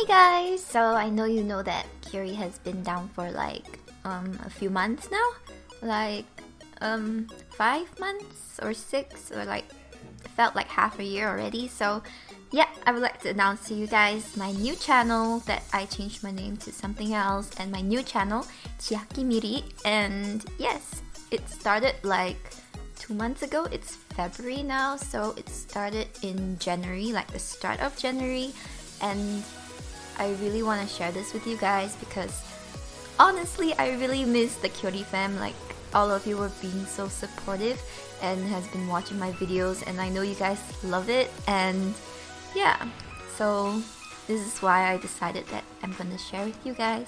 Hey guys! So I know you know that Kyori has been down for like um a few months now? Like um five months or six or like felt like half a year already so yeah I would like to announce to you guys my new channel that I changed my name to something else and my new channel Chiaki Miri and yes it started like two months ago it's February now so it started in January like the start of January and I really want to share this with you guys because honestly I really miss the Kyori fam. Like all of you were being so supportive and has been watching my videos and I know you guys love it and yeah. So this is why I decided that I'm gonna share with you guys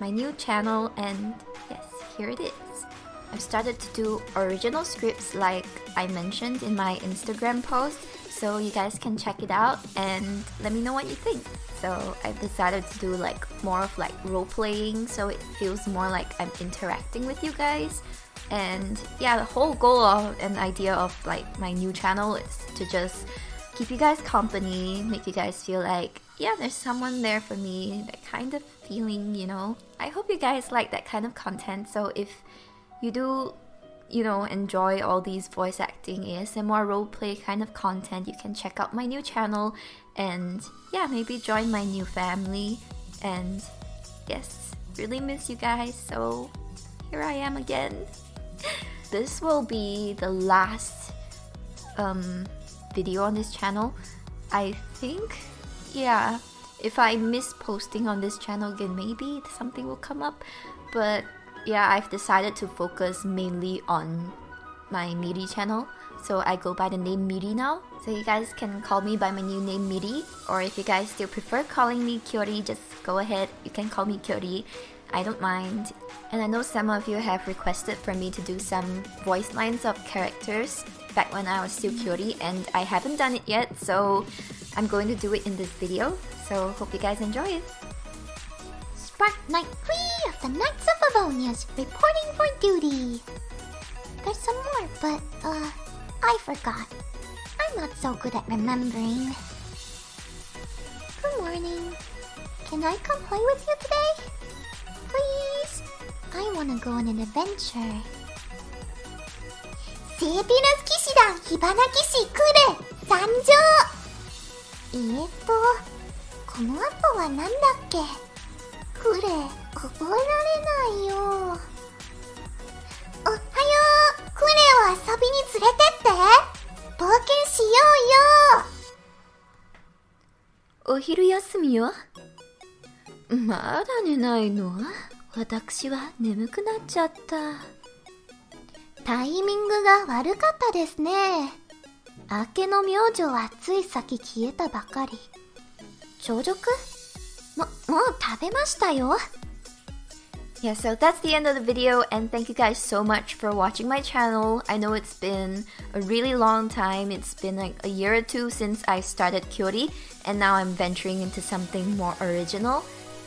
my new channel and yes here it is. I've started to do original scripts like I mentioned in my Instagram post so you guys can check it out and let me know what you think. So I've decided to do like more of like role playing so it feels more like I'm interacting with you guys. And yeah the whole goal of an idea of like my new channel is to just keep you guys company make you guys feel like yeah there's someone there for me that kind of feeling you know? I hope you guys like that kind of content. So if you do you know enjoy all these voice acting asmr roleplay kind of content you can check out my new channel and yeah maybe join my new family and yes really miss you guys so here i am again this will be the last um, video on this channel. I think, yeah, if I miss posting on this channel again, maybe something will come up. But yeah, I've decided to focus mainly on my Miri channel. So I go by the name Miri now. So you guys can call me by my new name Miri. Or if you guys still prefer calling me Kyori, just go ahead. You can call me Kyori. I don't mind. And I know some of you have requested for me to do some voice lines of characters back when I was still Kyori and I haven't done it yet so I'm going to do it in this video so hope you guys enjoy it. Part Knight 3 of the Knights of Favonius, reporting for duty. There's some more, but, uh, I forgot. I'm not so good at remembering. Good morning. Can I come play with you today? Please? I wanna go on an adventure. Sabina's Kishida, Hibana Kishi, Kure, Sanjo! えーっと、この後は何だっけクレ覚えられないよ。おはよう。クレを遊びに連れてって。冒険しようよ。お昼休みよ。まだ寝ないの？私は眠くなっちゃった。タイミングが悪かったですね。明けの明星はつい先消えたばかり。朝食？も、もう食べましたよ。Yeah, so that's the end of the video and thank you guys so much for watching my channel. I know it's been a really long time. It's been like a year or two since I started Kyori and now I'm venturing into something more original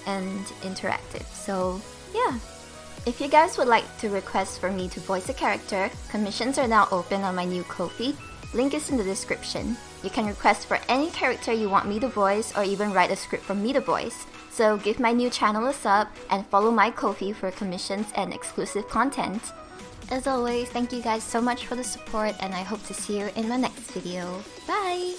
and interactive. So yeah. If you guys would like to request for me to voice a character, commissions are now open on my new Ko-fi. Link is in the description. You can request for any character you want me to voice or even write a script for me to voice. So give my new channel a sub and follow my Ko-fi for commissions and exclusive content. As always, thank you guys so much for the support and I hope to see you in my next video. Bye!